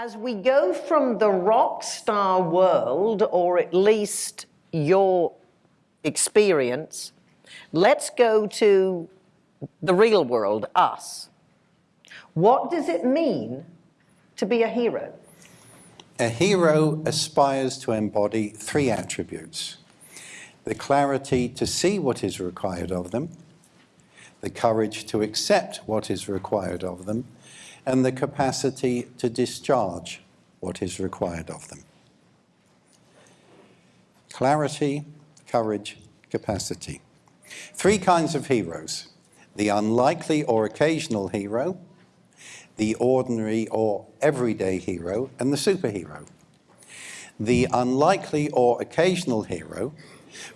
As we go from the rock star world, or at least your experience, let's go to the real world, us. What does it mean to be a hero? A hero aspires to embody three attributes. The clarity to see what is required of them, the courage to accept what is required of them, and the capacity to discharge what is required of them. Clarity, courage, capacity. Three kinds of heroes. The unlikely or occasional hero, the ordinary or everyday hero, and the superhero. The unlikely or occasional hero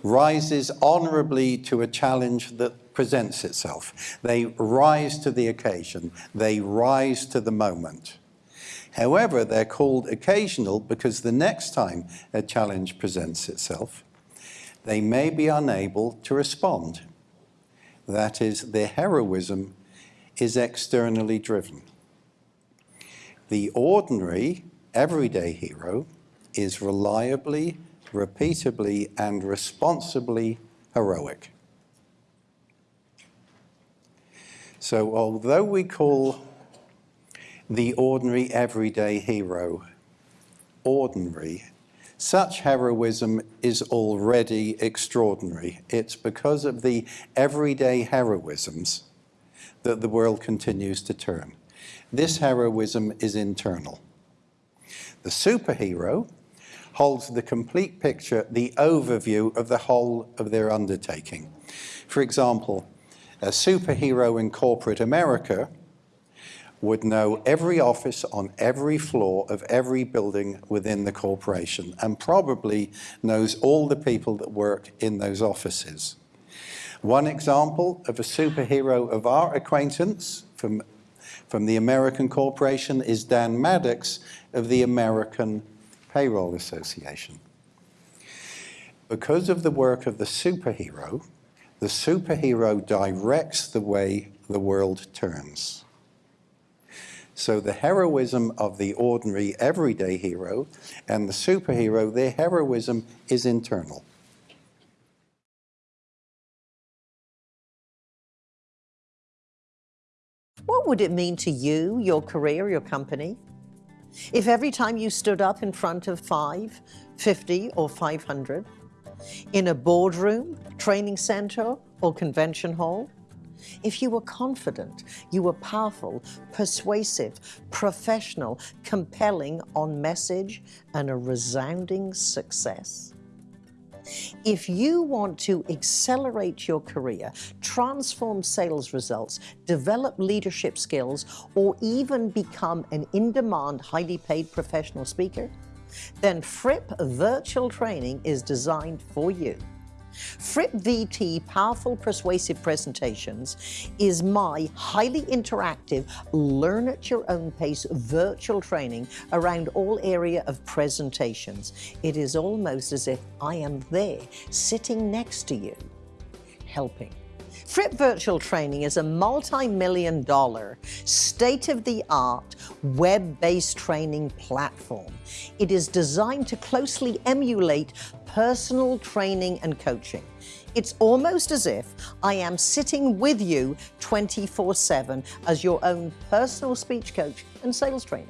rises honorably to a challenge that presents itself. They rise to the occasion. They rise to the moment. However, they're called occasional because the next time a challenge presents itself, they may be unable to respond. That is, their heroism is externally driven. The ordinary, everyday hero is reliably, repeatably, and responsibly heroic. So although we call the ordinary everyday hero ordinary, such heroism is already extraordinary. It's because of the everyday heroisms that the world continues to turn. This heroism is internal. The superhero holds the complete picture, the overview of the whole of their undertaking. For example, a superhero in corporate America would know every office on every floor of every building within the corporation and probably knows all the people that work in those offices. One example of a superhero of our acquaintance from, from the American Corporation is Dan Maddux of the American Payroll Association. Because of the work of the superhero, the superhero directs the way the world turns. So the heroism of the ordinary everyday hero and the superhero, their heroism is internal. What would it mean to you, your career, your company, if every time you stood up in front of five, 50 or 500, in a boardroom, training center, or convention hall? If you were confident, you were powerful, persuasive, professional, compelling on message, and a resounding success? If you want to accelerate your career, transform sales results, develop leadership skills, or even become an in-demand, highly paid professional speaker, then Fripp Virtual Training is designed for you. Fripp VT Powerful Persuasive Presentations is my highly interactive, learn at your own pace virtual training around all area of presentations. It is almost as if I am there, sitting next to you, helping. Fripp Virtual Training is a multi-million dollar, state-of-the-art, web-based training platform. It is designed to closely emulate personal training and coaching. It's almost as if I am sitting with you 24-7 as your own personal speech coach and sales trainer.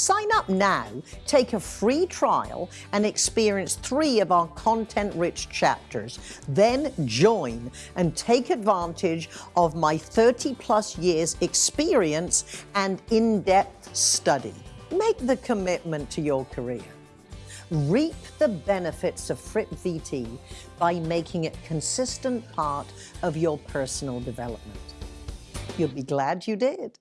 Sign up now, take a free trial, and experience three of our content-rich chapters. Then join and take advantage of my 30-plus years experience and in-depth study. Make the commitment to your career. Reap the benefits of Fripp VT by making it consistent part of your personal development. You'll be glad you did.